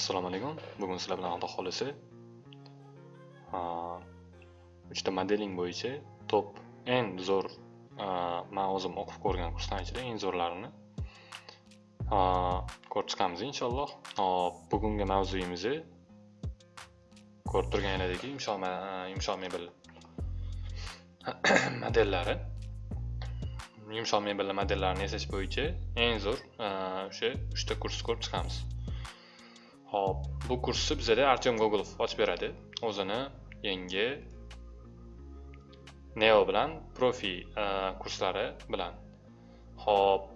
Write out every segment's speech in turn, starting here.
assalomu alaykum. Bugun sizlar bilan xudo xohlasa uchta modeling bo'yicha top eng zo'r man o'zim o'qib ko'rgan kursdan ichida eng zo'rlarini ko'rib chiqamiz inshaalloh. Hop bugungi mavzuyimizni ko'rib turganlaringdek yumshoq mebel modellari. Yumshoq mebel modellarini yasash bo'yicha eng zo'r o'sha uchta kursni ko'rib chiqamiz. Hop, bu kursni bizada Artyom Gogolov ochib beradi. O'zini yangi Neo bilan Profi e, kurslari bilan. Hop.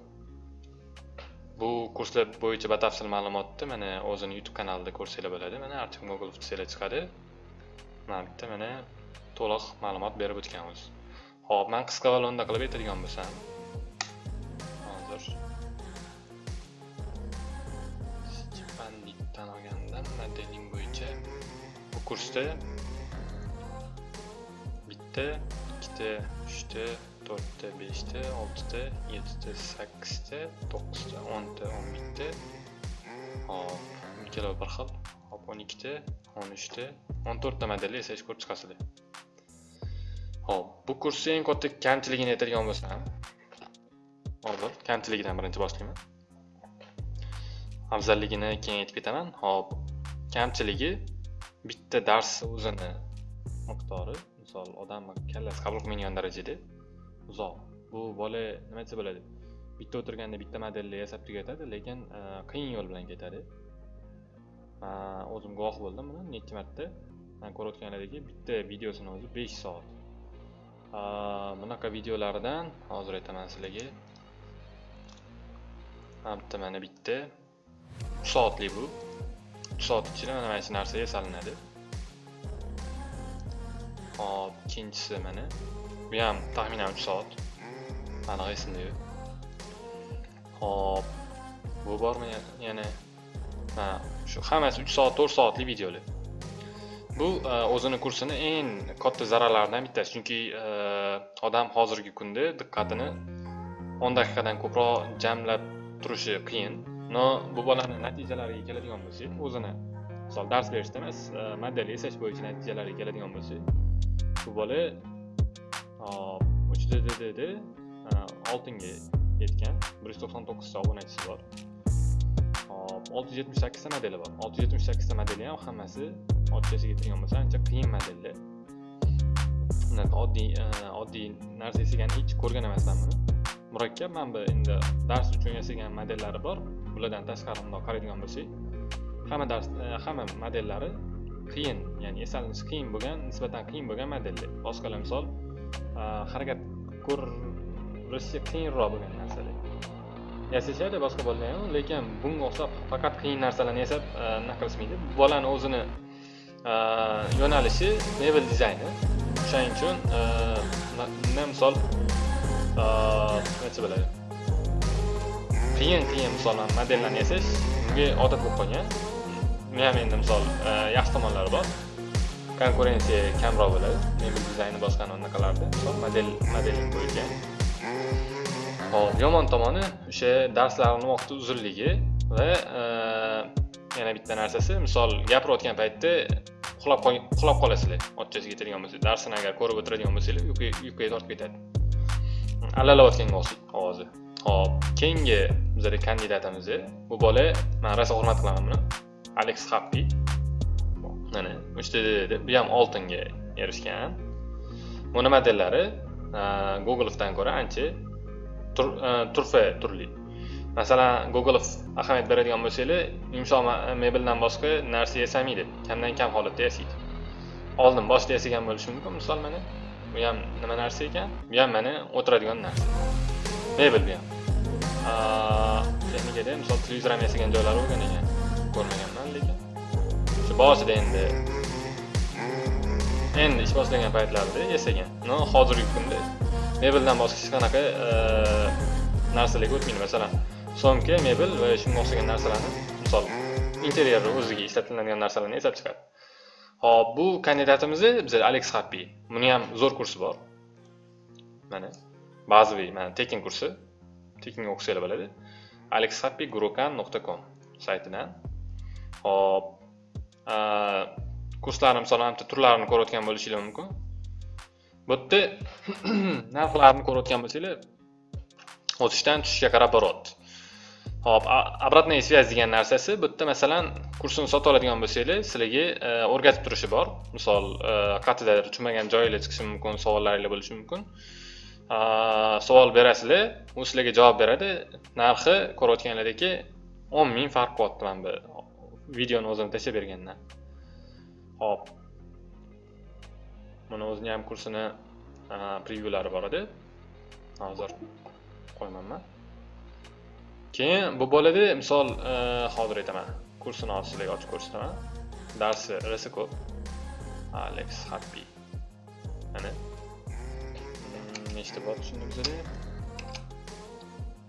Bu kurslar bo'yicha batafsil ma'lumotni mana o'zini YouTube kanalida ko'rsanglar bo'ladi. Mana Artyom Gogolov desanglar chiqadi. Mana bitta mana to'liq ma'lumot berib o'tganmiz. Hop, men qisqa va qilib aytadigan bo'lsam, trening bo'yicha bu kursda bitta ikkita uchta to'rtta beshta oltita yettita sakkizta to'qqizta o'nta o'n bitta hop ikkala bir xil hop o'n ikkita o'n uchta o'n to'rtta modelni esa ko'rib chiqasizlar. Hop bu kursni eng katta kamchiligini aytadigan bo'lsam hozir kamchiligidan birinchi boshlayman. Afzalligini keyin aytib ketaman. Hop. kamchiligi bitta dars o'zini miqdori misol odamni kallasi qabul qilmaydigan darajada uzoq. Bu bola nima desa bo'ladi? Bitta o'tirganda bitta modelni yasab tugatadi lekin e, qiyin yo'l bilan ketadi. Man o'zim guvoh bo'ldim buni necha marta. Man ko'rayotganlardagi bitta videosini o'zi besh soat. E, bunaqa videolardan hozir aytaman sizlarga. Bitta. Mana bitta soatli bu. soat ichida mana shu narsaga salinadi hop ikkinchisi mana bu ham taxminan uch soat aniq esimda yo'q hop bu e, bormi yana ha shu hammasi 3 soat 4 soatlik videolar bu o'zini kursini eng katta zararlaridan bittasi chunki odam e, hozirgi kunda diqqatini 10 daqiqadan ko'proq jamlab turishi e, qiyin no bu bolani natijalariga keladigan bo'lsak o'zini misol dars berishda emas e, model yasash bo'yicha natijalariga keladigan bo'lsak bu bola uch ddda e, oltinga yetgan bir yuz to'qson to'qqizta obunachisi bor. Hop olti yuz yetmish sakkizta modeli bor. olti yuz yetmish sakkizta modeli ham hammasi ochiqchasiga kelgan bo'lsa ancha qiyin modellar unaqa oddiy e, oddiy narsa yasagani hech ko'rgan emasman buni. Murakkab mana bu endi dars uchun yasagan modellari bor. Bulardan tashqari bundoq qaraydigan bo'lsak hamma dars e, hamma modellari qiyin ya'ni eslanish qiyin bo'lgan nisbatan qiyin bo'lgan modellar boshqalar misol e, harakat ko'rishga qiyinroq bo'lgan narsalar. Yasashadi boshqa bolalar ham lekin bunga o'xshab faqat qiyin narsalarni yasab e, nima qilishmaydi bolani o'zini yo'nalishi mebel dizayni. O'shaning uchun misol necha bo'ladi? Qiyin qiyin misol modellarni yasash bunga odat bo'lib qolgan. Uni ham endi misol e, yaxshi tomonlari bor. Konkurensiya kamroq bo'ladi. Mebel dizayni boshqa anaqalarda misol model modeling qo'yilgan hop yomon tomoni o'sha darslarni vaqti uzunligi va e, yana bitta narsasi misol gapirayotgan paytda uxlab qolasizlar. Ochchasiga yetadigan bo'lsa darsini agar ko'rib o'tiradigan bo'lsanglar uyquga tortib ketadi. Allalayotganga o'xshaydi ovozi. Xo'p, keyingi bizada kandidatimiz bu bola men rosa hurmat qilaman buni. Alex happy mana uchta bu ham oltinga erishgan. Buni modellari googleovdan ko'ra ancha turfa turli. Masalan googleov ahamiyat beradigan bo'lsangiz, yumshoq mebeldan boshqa narsa yasamaydi. Kamdan kam holatda yasaydi. Oldin boshda yasagan bo'lishi mumkin. Misol mana bu ham nima narsa ekan? Bu ham mana o'tiradigan narsa. Mebel bu ham. Texnikada misol televizor ham yasagan joylari bo'lgan ekan ko'rmaganman lekin shu boshida endi endi ish boshlagan paytlarida yasagan no hozirgi kunda mebeldan boshqa hech qanaqa e, narsalarga o'tmaydi. Masalan somka mebel va shunga o'xshagan narsalarni misol interyerni o'ziga ishlatiladigan narsalarni yasab chiqadi. Hop bu kandidatimizni biz alex happy buni ham zo'r kursi bor. Mana bazaviy mana tekin kursi. Tekinga o'qisanglar bo'ladi alexhappygurukan.com saytidan. Hop kurslarni misol bitta turlarini ko'rayotgan bo'lishinglar mumkin. Bu yerda narxlarni ko'rayotgan bo'lsanglar o'tishdan tushishga qarab boryapti hop обратная связь degan narsasi bu yerda masalan kursini sotib oladigan bo'lsanglar sizlarga e, o'rgatib turishi bor. Misol e, qayerdadir tushunmagan joyinglar chiqishi mumkin savollaringlar bo'lishi mumkin. Savol berasizlar u sizlarga javob beradi. Narxi ko'rayotganlaringdek o'n ming farq qilyapti mana bu videoni o'zini tashlab bergandan hop buni o'zini ham kursini prevyulari bor edi. Hozir qo'ymanman keyin bu bo'ladi misol hozir aytaman. Kursini hozir sizlarga ochib ko'rsataman. Darsi risi ko'p. Alex happy mana nechta bor shunda bizada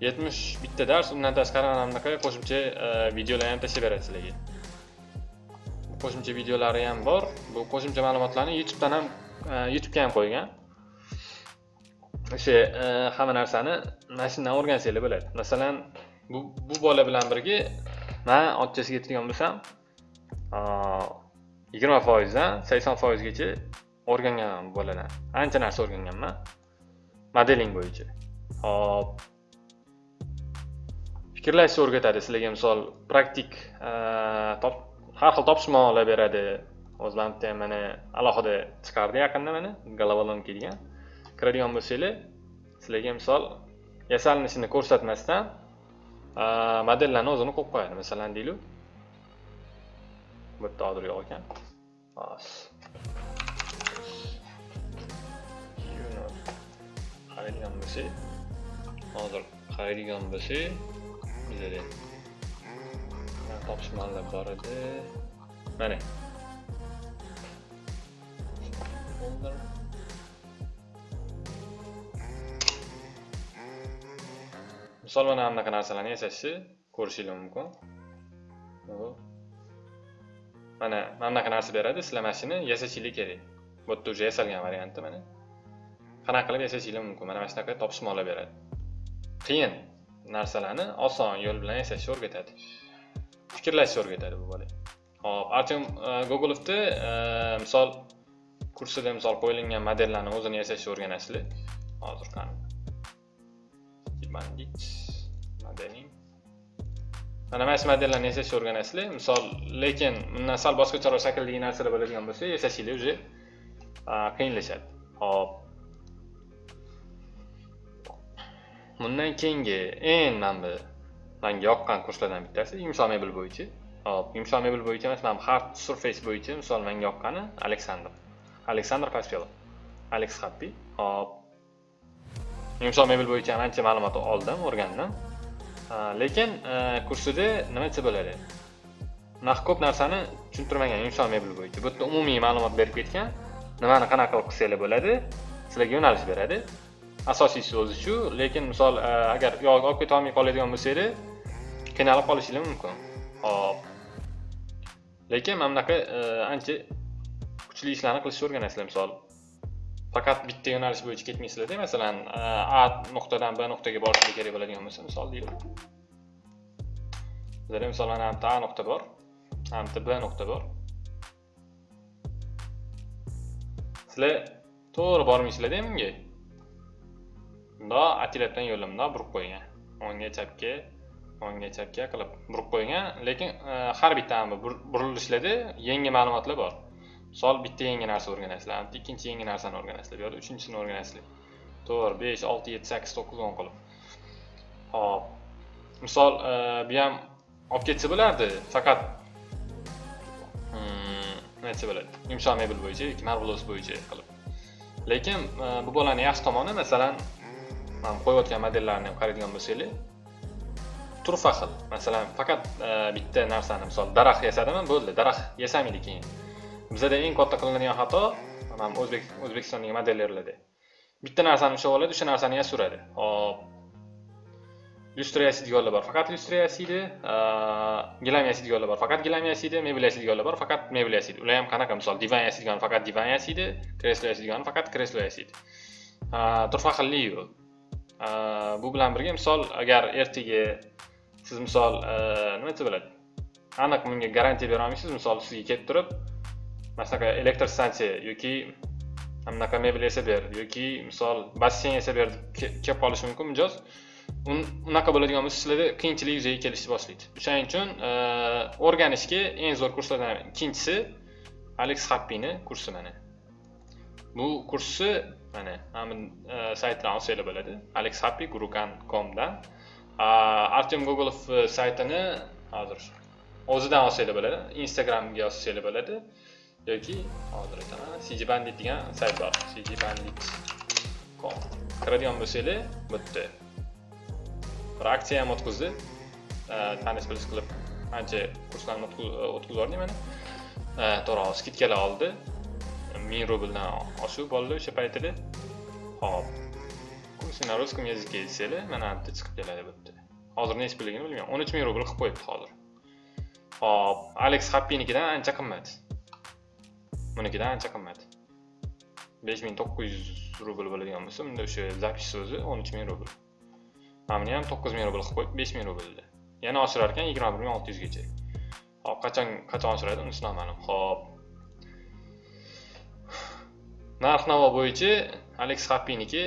yetmish bitta dars undan tashqari mana bunaqa qo'shimcha e, videolar ham tashlab beradi sizlarga qo'shimcha videolari ham bor bu qo'shimcha ma'lumotlarni youtubedan ham e, youtubega ham qo'ygan o'sha e, hamma narsani mana shundan o'rgansanglar bo'ladi masalan bu bu bola bilan birga man otchasiga aytadigan bo'lsam yigirma foizdan sakson foizgacha o'rganganman bu boladan ancha narsa o'rganganman modeling bo'yicha. Hop. Fikrlashni o'rgatadi sizlarga misol praktik har xil topshirmoqlar beradi. O'zlarimda ham mana alohida chiqardi yaqinda mana головоломка degan kiradigan bo'lsanglar sizlarga misol yasalinishini ko'rsatmasdan modellarni o'zini qo'yib qo'yadi. Masalan deylik bu yerda hozir yo'q ekan. Qaraydigan bo'lsak hozir qaraydigan bo'lsak bizada topishmalar bor edi mana misol mana anaqa narsalarni yasashni ko'rishinglar mumkin mana mana bunaqa narsa beradi sizlar mana shuni yasashinglar kerak bu yerda уже yasalgan varianti mana qanaqa qilib yashashinglar mumkin. Mana mana shunaqa topishmoqlar beradi. Qiyin narsalarni oson yo'l bilan yasashni o'rgatadi. Fikrlashni o'rgatadi bu bola. Hop artyom e, gogolovni e, misol kursida misol qo'yilgan modellarni o'zini yasashni o'rganasizlar. Hozir qani? Bandit modeling. Mana mana shu modellarni yasashni o'rganasizlar. Misol lekin bundan sal boshqacharoq shakldagi narsalar bo'ladigan bo'lsa yasashinglar уже e, qiyinlashadi. Hop. Bundan keyingi eng mana bu manga yoqqan kurslardan bittasi yumshoq mebel bo'yicha. Hop yumshoq mebel bo'yicha emas mana hard surface bo'yicha misol menga yoqqani aleksandr. Aleksandr pospelov alex happy hop. Yumshoq mebel bo'yicha ham ancha ma'lumot oldim o'rgandim. Lekin e, kursida nima desa bo'ladi unaqa ko'p narsani tushuntirmagan yumshoq mebel bo'yicha. Bu yerda umumiy ma'lumot berib ketgan nimani qanaqa qilib qilsanglar bo'ladi sizlarga yo'nalish beradi. Asosiysi o'zi shu lekin misol e, agar yog' olib ketolmay qoladigan bo'lsanglar qiynalib qolishinglar mumkin. Hop lekin mana bunaqa e, ancha kuchli ishlarni qilishni o'rganasizlar misol faqat bitta yo'nalish bo'yicha ketmaysizlarda masalan e, a nuqtadan b nuqtaga borishinglar kerak bo'ladigan bo'lsa misol deylik bizada misol mana bitta a nuqta bor bu b nuqta bor. Sizlar to'g'ri bormaysizlarda bunga mundoq отделяпdan yo'lni mundoq burib qo'ygan o'ngga chapga o'ngga chapga qilib burib qo'ygan lekin e, har bitta burilishlarda yangi ma'lumotlar bor. Misol bitta yangi narsa o'rganasizlar ikkinchi yangi narsani o'rganasizlar bu yoqda uchinchisini o'rganasizlar. To'rt besh olti yetti sakkiz to'qqiz o'n qilib. Hop misol e, bu ham olib ketsa bo'lardi faqat hmm, bo'ladi? Yumshoq mebel bo'yicha yoki marbulos bo'yicha qilib. Lekin e, bu bolani yaxshi tomoni masalan qo'yayotgan modellarni ham qaraydigan bo'lsanglar turfa xil masalan faqat e, bitta narsani misol daraxt yasadimi? Bo'ldi daraxt yasamaydi keyin? Bizada eng katta qilinadigan xato mana o'zbek o'zbekistondagi modellerlarda bitta narsani ushlab oladi o'sha narsani yasuradi. Hop lyustra yasaydiganlar bor faqat lyustra yasaydi e, gilam yasaydiganlar bor faqat gilam yasaydi mebel yasaydiganlar bor faqat mebel yasaydi ular ham qanaqa? Misol divan yasaydigan faqat divan yasaydi kreslo yasaydigan faqat kreslo yasaydi e, turfa xillik yo'q bu bilan birga misol agar ertaga siz misol nima desa bo'ladi? Aniq bunga garantiya bera olmaysiz. Misol sizga kelib turib masalan elektr stansiya yoki anaqa mebel yasab ber yoki misol basseyn yasab ber deb kelib qolishi mumkin mijoz. Unaqa bo'ladigan bo'lsa sizlarda qiyinchilik yuzaga kelishni boshlaydi. O'shaning uchun o'rganishga eng zo'r kurslardan ikkinchisi alex happini kursi mana. Bu kursni mana mana e, saytdan olsanglar bo'ladi. alex happy gurukan.comdan artyom gogolov e, saytini hozir o'zidan olsanglar bo'ladi. Instagramga yozsanglar bo'ladi. Yoki hozir aytaman cg bandit degan sayt bor. Cg bandit com. Kiradigan bo'lsanglar bitta bir aksiya ham o'tkazdi. E, Tanish bilish qilib ancha kurslarni o'tkazib yubordik mana. To'g'ri skidkalar oldi. Ming rubldan oshuv bo'ldi o'sha paytida. Hop. Kursi на русском языке desanglar mana bitta chiqib keladi bu yerda. Hozir nechi pulligini bilmayman. O'n uch ming rubl qilib qo'yibdi hozir. Hop. Alex happinikidan ancha qimmat. Bunikidan ancha qimmat. Besh ming to'qqiz yuz rubl bo'ladigan bo'lsa bunda o'sha zapis so'zi o'n uch ming rubl. Mana buni ham to'qqiz ming rubl qilib qo'yib besh ming yana oshirar ekan yigirma bir ming olti yuzgacha. Hop qachon qachon oshiradi unisi noma'lum hop. Narx navo bo'yicha alex happiniki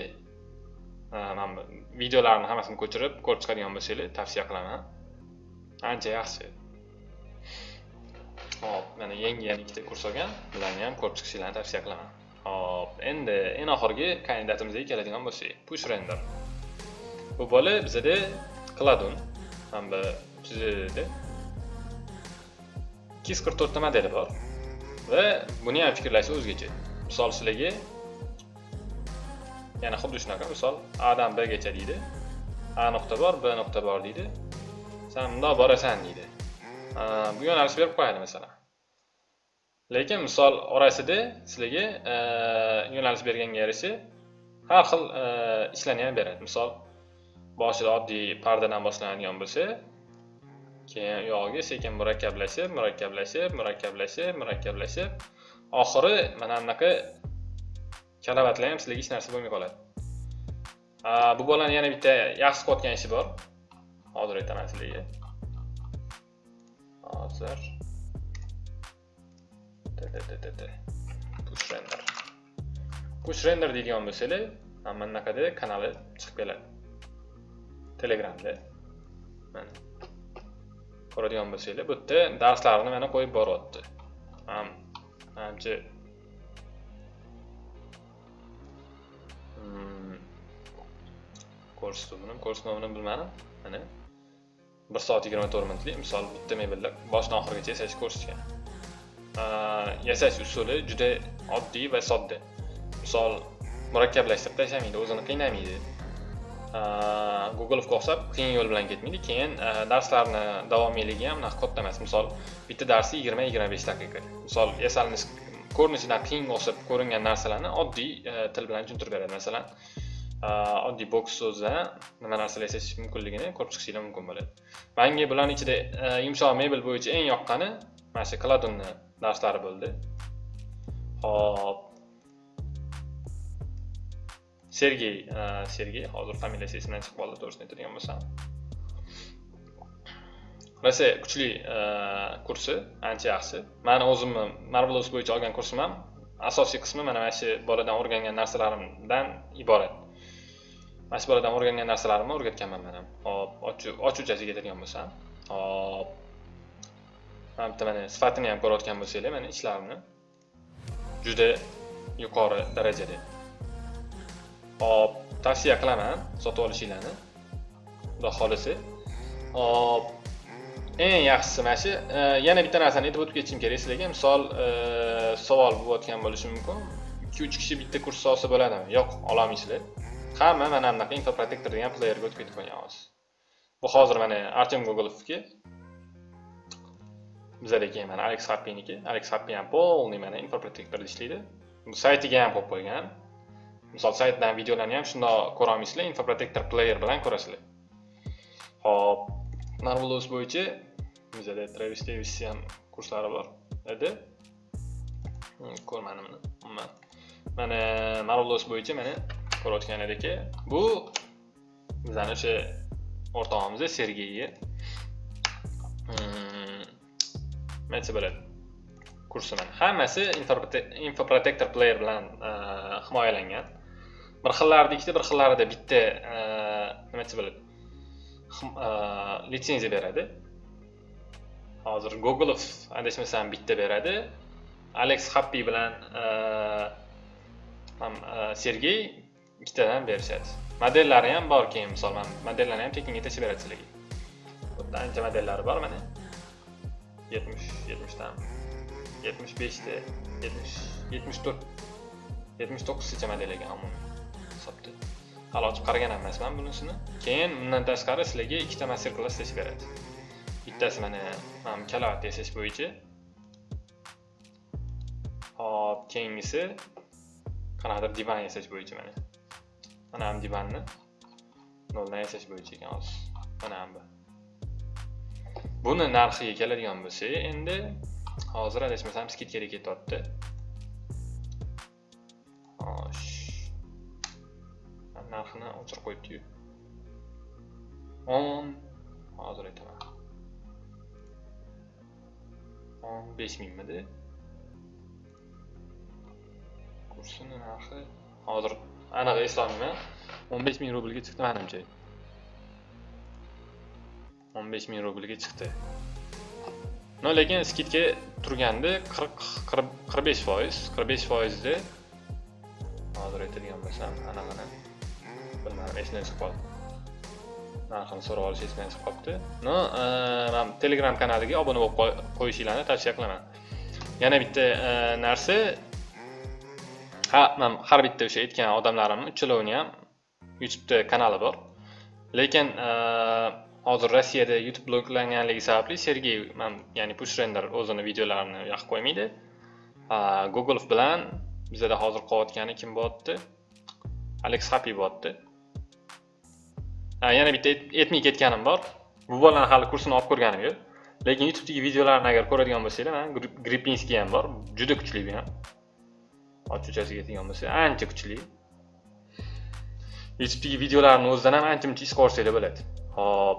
mana bu videolarni hammasini ko'chirib ko'rib chiqadigan bo'lsanglar tavsiya qilaman. Ancha yaxshi. Hop mana yangi yana ikkita kurs olgan. Bularni ham ko'rib chiqishinglarni tavsiya qilaman. Hop endi eng oxirgi kandidatimizga keladigan bo'lsak push render. Bu bola bizada kladun mana bu bizada ikki yuz qirq to'rtta modeli bor. Va buni ham fikrlashi o'zgacha. Misol sizlarga yana xuddi shunaqa misol adan bgacha deydi. A nuqta bor b nuqta bor deydi. San bundoq borasan deydi. Bu yo'nalish berib qo'yadi masalan. Lekin misol orasida sizlarga e, yo'nalish berganga yarasha har xil e, ishlarni ham beradi. Misol boshida oddiy pardadan boshlanadigan bo'lsa keyin uyog'iga sekin murakkablashib murakkablashib murakkablashib murakkablashib oxiri mana bunaqa kalavatlar ham sizlarga hech narsa bo'lmay qoladi. Bu bolani yana bitta yaxshi qilayotgan ishi bor. Hozir aytaman sizlarga. Hozir. Push render. Push render deydigan bo'lsanglar mana bunaqada kanali chiqib keladi. Telegramda. Mana. Ko'radigan bo'lsanglar bu yerda darslarni mana qo'yib boryapti. Manimcha hmm. ko'rsatuvini nomini bilmadim. Mana. Bir soat yigirma to'rt minutlik misol bitta mebellar boshidan oxirigacha yasash ko'rsatgan yasash usuli juda oddiy va sodda. Misol murakkablashtirib tashlamaydi o'zini qiynamaydi. Googlega o'xshab qiyin yo'l bilan ketmaydi. Keyin darslarni davomiyligi ham unaqa katta emas. Misol bitta darsi yigirma yigirma besh daqiqa. Misol yasalinish ko'rinishidan qiyinga o'xshab ko'ringan narsalarni oddiy e, til bilan tushuntirib beradi masalan e, oddiy boks so'zidan nima narsalar eslash mumkinligini ko'rib chiqishinglar mumkin bo'ladi. Manga bularni ichida e, yumshoq mebel bo'yicha eng yoqqani mana shu kladunni darslari bo'ldi. Hop sergey sergey hozir familiyasi esimdan chiqib qoldi to'g'risini aytadigan bo'lsam. Rossiya kuchli e, kursi ancha yaxshi mani o'zimni marvelous bo'yicha olgan kursim ham asosiy qismi mana mana shu boladan o'rgangan narsalarimdan iborat. Mana shu boladan o'rgangan narsalarimni o'rgatganman man ham. Hop ochuvchasiga keladigan bo'lsam hop. Mana bitta mana sifatini ham ko'rayotgan bo'lsanglar mana ishlarimni juda yuqori darajada. Hop tavsiya qilaman sotib olishinglarni. Xudo xohlasa hop. Eng yaxshisi mana shu e, yana bitta narsani aytib o'tib ketishim kerak. Sizlarga misol e, savol bo'layotgan bo'lishi mumkin. Ikki uch kishi bitta kurs olsa bo'ladimi? Yo'q ololmaysizlar. Hamma mana bunaqa infoprotektor degan playerga o'tib ketib qolgan hozir bu hozir mana artyom gogolovniki bizada keyin mana alex happiniki alex happi ham полный mana infoprotektorda ishlaydi. Bu saytiga ham qo'yib qo'ygan. Misol saytdan videolarni ham shundoq ko'rolmaysizlar infoprotektor player bilan ko'rasizlar. Hop marvelous bo'yicha bizada travis davisni ham kurslari bor edi ko'rmadim uni umuman mana marolos bo'yicha mana ko'rayotgan edik bu bizani o'sha o'rtog'imiz sergeyni hmm, aytsa bo'ladi kursi mana hammasi infoprotektor player bilan e, himoyalangan bir xillarida ikkita bir xillarida bitta e, nima desa bo'ladi e, litsenziya beradi hozir googleov adashmasam bitta beradi. Alex happy bilan e, e, sergey ikkitadan berishadi. Modellari ham bor keyin misol mana modellarni ham tekinga tashib beradi sizlarga. Xuddi ancha modellari bor mana. Yetmish yetmishdan yetmish beshta yetmish yetmish to'rt yetmish to'qqiztacha model ekan umumiy hisobda. Hali ochib qaragan emasman bunisini. Keyin bundan tashqari sizlarga ikkita master klass tashlab beradi. Bittasi mana eh, mana kalavot yasash bo'yicha hop keyingisi qanaqadir divan yasash bo'yicha mana. Mana ham divanni. Noldan yasash bo'yicha ekan hozir mana ham bu. Buni narxiga keladigan bo'lsak endi hozir adashmasam skidkaga ketyapti. Narxini o'chirib qo'yibdiyu. O'n. Hozir aytaman. O'n besh mingmidi kursini narxi hozir aniq eslolmayman o'n besh ming rublga chiqdi manimcha. o'n besh ming rublga chiqdi. No lekin skidka turgandi qirq qirq besh foiz qirq besh foizda hozir aytadigan bo'lsam anaqani bilmadim esimdan chiqib qoldi narxini so'rab olish esimdan chiqib qolibdi. No e, man telegram kanaliga obuna bo'lib qo'yishinglarni tavsiya qilaman. Yana bitta e, narsa. Ha man har bitta o'sha aytgan odamlarimni uchalovini ham youtubeda kanali bor. Lekin e, hozir rossiyada youtube bloklanganligi sababli sergey man ya'ni pushrender o'zini videolarini yoqib qo'ymaydi. Google bilan bizada hozir qilayotgani kim bo'lyapti alex happy bo'lyapti yana bitta etmay ketganim bor. Bu bolani hali kursini olib ko'rganim yo'q. Lekin youtubedagi videolarini agar ko'radigan bo'lsanglar mana gripinskiy ham bor. Juda kuchli bu ham ochuchasiga teggan bo'lsa ancha kuchli. Youtubedagi videolarni o'zidan ham ancha muncha iz qo'yishsanglar bo'ladi. Hop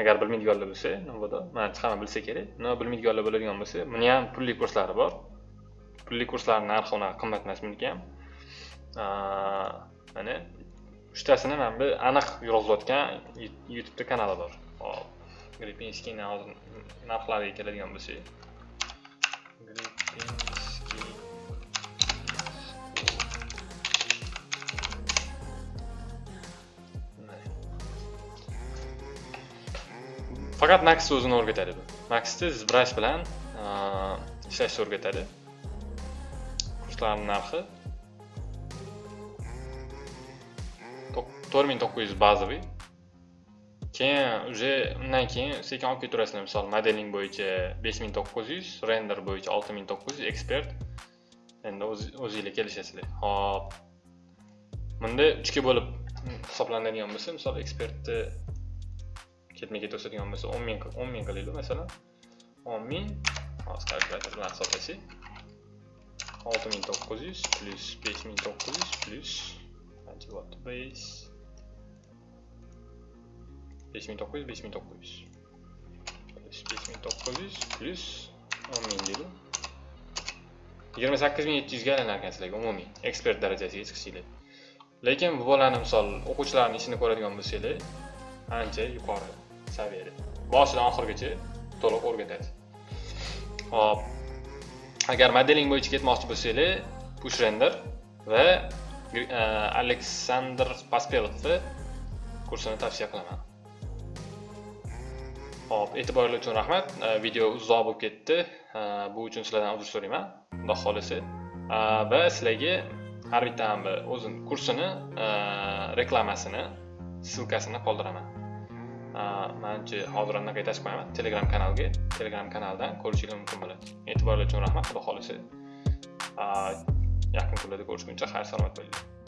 agar bilmaydiganlar bo'lsa navoda manimcha hamma bilsa kerak. No bilmaydiganlar bo'ladigan bo'lsa buni ham pulli kurslari bor. Pulli kurslarni narxi unaqa qimmat emas buniki ham. Mana uchtasini mana bu aniq yurg'izayotgan youtubeda kanali bor. Hop gripinskiyni hozir narxlariga keladigan bo'lsak. Faqat max o'zini o'rgatadi bu. Maxda zbrash bilan ishlashni o'rgatadi. Kurslarni narxi. to'rt ming to'qqiz yuz bazaviy keyin уже undan keyin sekin olib ketaverasizlar misol modeling bo'yicha 5900, render bo'yicha 6900, expert endi o'zinglar kelishasizlar Xo'p. bunda 3 ga bo'lib hisoblanadigan bo'lsa misol expertni ketma ket o'sadigan bo'lsa 10000 10000 10 ming qilaylik masalan 10000, ming hozir kalkulyator bilan hisoblasak 6900 5900 plyus qancha bo'libdi 5 5900 5900 5900 plyus 10000 deydi 28700 ga aylanar ekan sizlarga umumiy ekspert darajasiga chiqishinglar lekin bu bolani misol o'quvchilarning ishini ko'radigan bo'lsanglar ancha yuqori saviyada boshidan oxirigacha to'liq o'rgatadi hop agar modeling bo'yicha ketmoqchi bo'lsanglar push render va aleksandr paspelov kursini tavsiya qilaman hop e'tiboringlar uchun rahmat. Э, video uzoq bo'lib ketdi. Э, bu uchun sizlardan uzr so'rayman. Xudo xohlasa. Э, va sizlarga har bitta o'zini kursini reklamasini ssilkasini qoldiraman. Manimcha hozir anaqa aytib qo'yaman telegram kanalga telegram kanalidan ko'rishingiz mumkin bo'ladi. E'tiborlar uchun rahmat xudo xohlasa. Yaqin kunlarda ko'rishguncha xayr salomat bo'linglar.